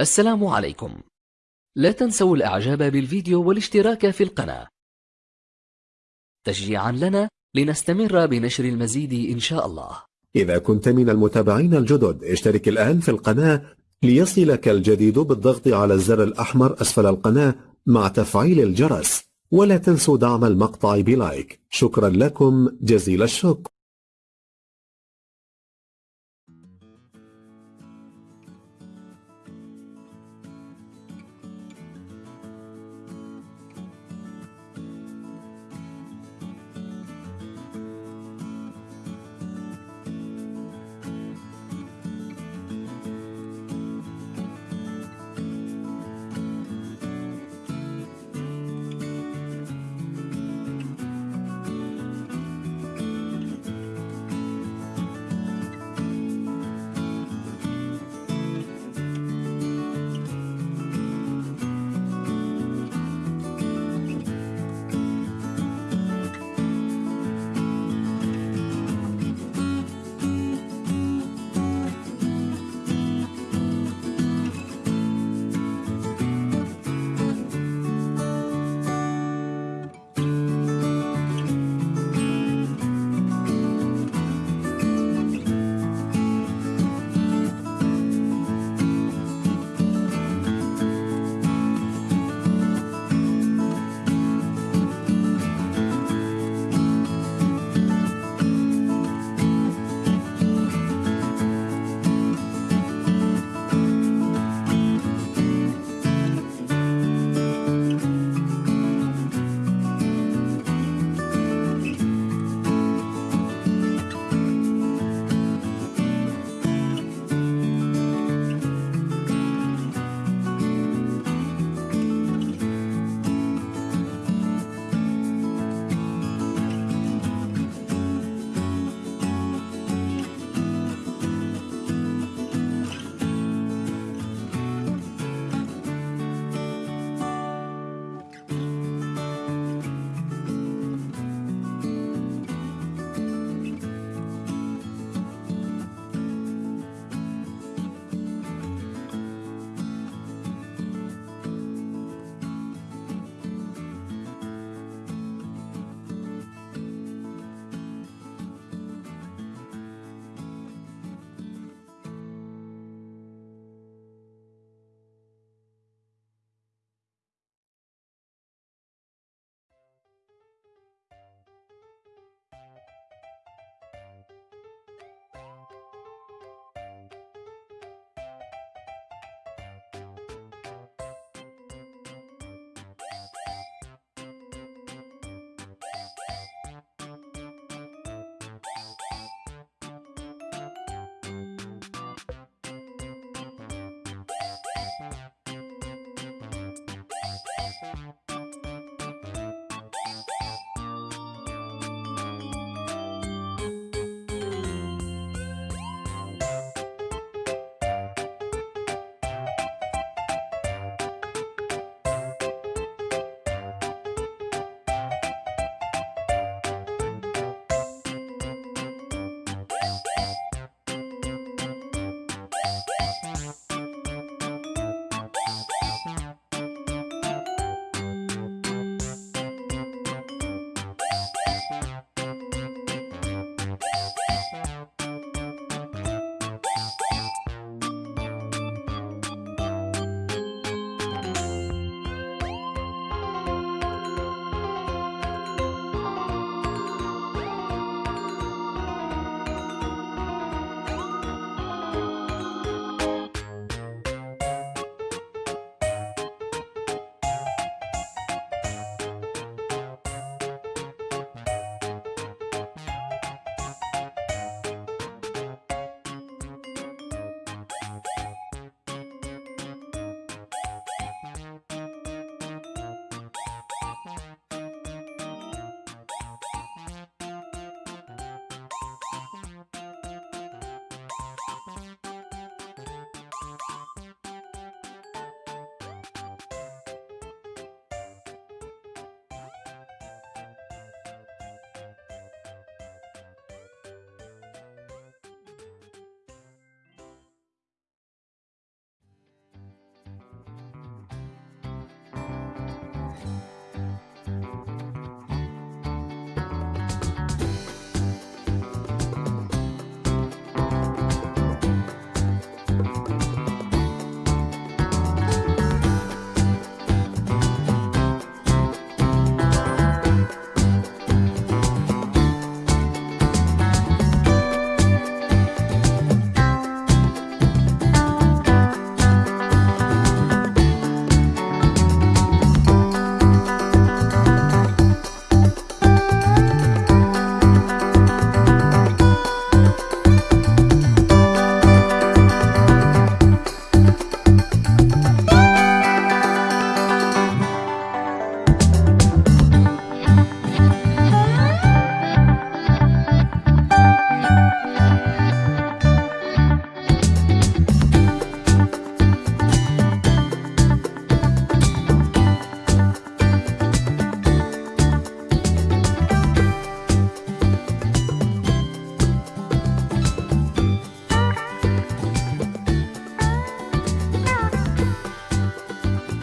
السلام عليكم. لا تنسوا الإعجاب بالفيديو والاشتراك في القناة. تشجيعا لنا لنستمر بنشر المزيد إن شاء الله. إذا كنت من المتابعين الجدد اشترك الآن في القناة ليصلك الجديد بالضغط على الزر الأحمر أسفل القناة مع تفعيل الجرس. ولا تنسوا دعم المقطع بلايك. شكرا لكم. جزيل الشكر.